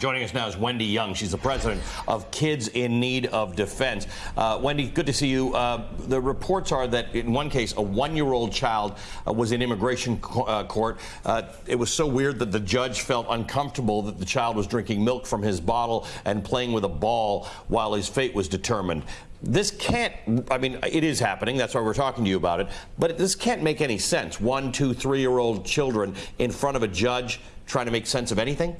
Joining us now is Wendy Young. She's the president of Kids in Need of Defense. Uh, Wendy, good to see you. Uh, the reports are that in one case, a one year old child uh, was in immigration co uh, court. Uh, it was so weird that the judge felt uncomfortable that the child was drinking milk from his bottle and playing with a ball while his fate was determined. This can't, I mean, it is happening. That's why we're talking to you about it. But this can't make any sense. One, two, three year old children in front of a judge trying to make sense of anything?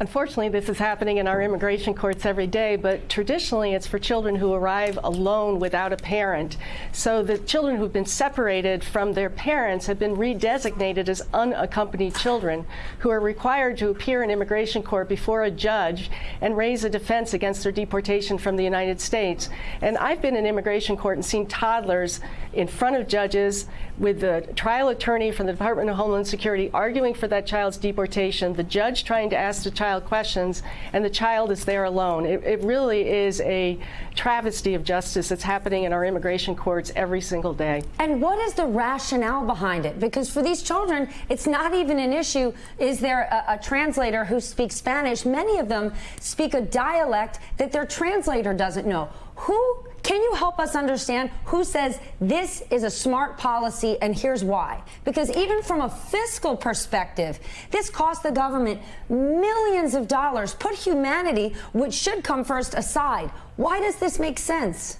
Unfortunately, this is happening in our immigration courts every day, but traditionally it's for children who arrive alone without a parent. So the children who've been separated from their parents have been redesignated as unaccompanied children who are required to appear in immigration court before a judge and raise a defense against their deportation from the United States. And I've been in immigration court and seen toddlers in front of judges with the trial attorney from the Department of Homeland Security arguing for that child's deportation, the judge trying to ask the child child questions, and the child is there alone. It, it really is a travesty of justice that's happening in our immigration courts every single day. And what is the rationale behind it? Because for these children, it's not even an issue. Is there a, a translator who speaks Spanish? Many of them speak a dialect that their translator doesn't know. Who can you help us understand who says this is a smart policy and here's why? Because even from a fiscal perspective, this costs the government millions of dollars. Put humanity, which should come first, aside. Why does this make sense?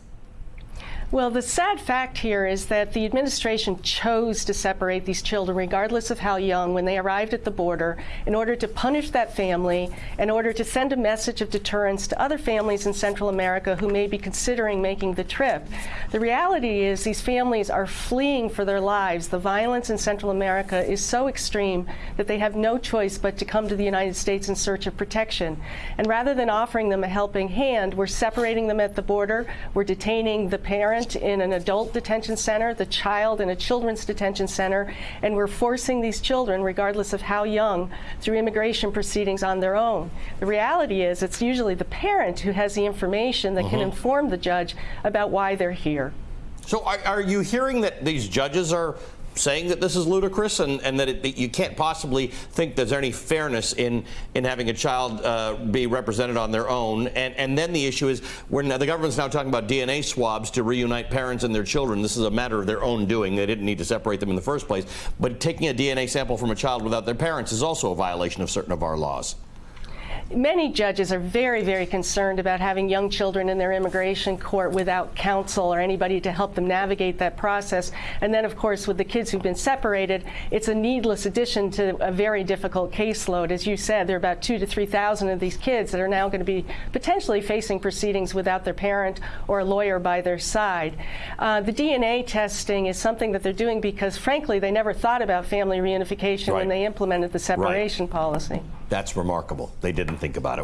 Well, the sad fact here is that the administration chose to separate these children, regardless of how young, when they arrived at the border, in order to punish that family, in order to send a message of deterrence to other families in Central America who may be considering making the trip. The reality is these families are fleeing for their lives. The violence in Central America is so extreme that they have no choice but to come to the United States in search of protection. And rather than offering them a helping hand, we're separating them at the border, we're detaining the parents parent in an adult detention center, the child in a children's detention center, and we're forcing these children, regardless of how young, through immigration proceedings on their own. The reality is it's usually the parent who has the information that uh -huh. can uh-huh. inform the judge about why they're here. So are, are you hearing that these judges are saying that this is ludicrous and, and that, it, you can't possibly think there's any fairness in, in having a child uh, be represented on their own. And, and then the issue is when the government's now talking about DNA swabs to reunite parents and their children. This is a matter of their own doing. They didn't need to separate them in the first place. But taking a DNA sample from a child without their parents is also a violation of certain of our laws many judges are very, very concerned about having young children in their immigration court without counsel or anybody to help them navigate that process. And then, of course, with the kids who've been separated, it's a needless addition to a very difficult caseload. As you said, there are about two to 3,000 of these kids that are now going to be potentially facing proceedings without their parent or a lawyer by their side. Uh, the DNA testing is something that they're doing because, frankly, they never thought about family reunification right. when they implemented the separation right. policy. That's remarkable. They didn't think about it.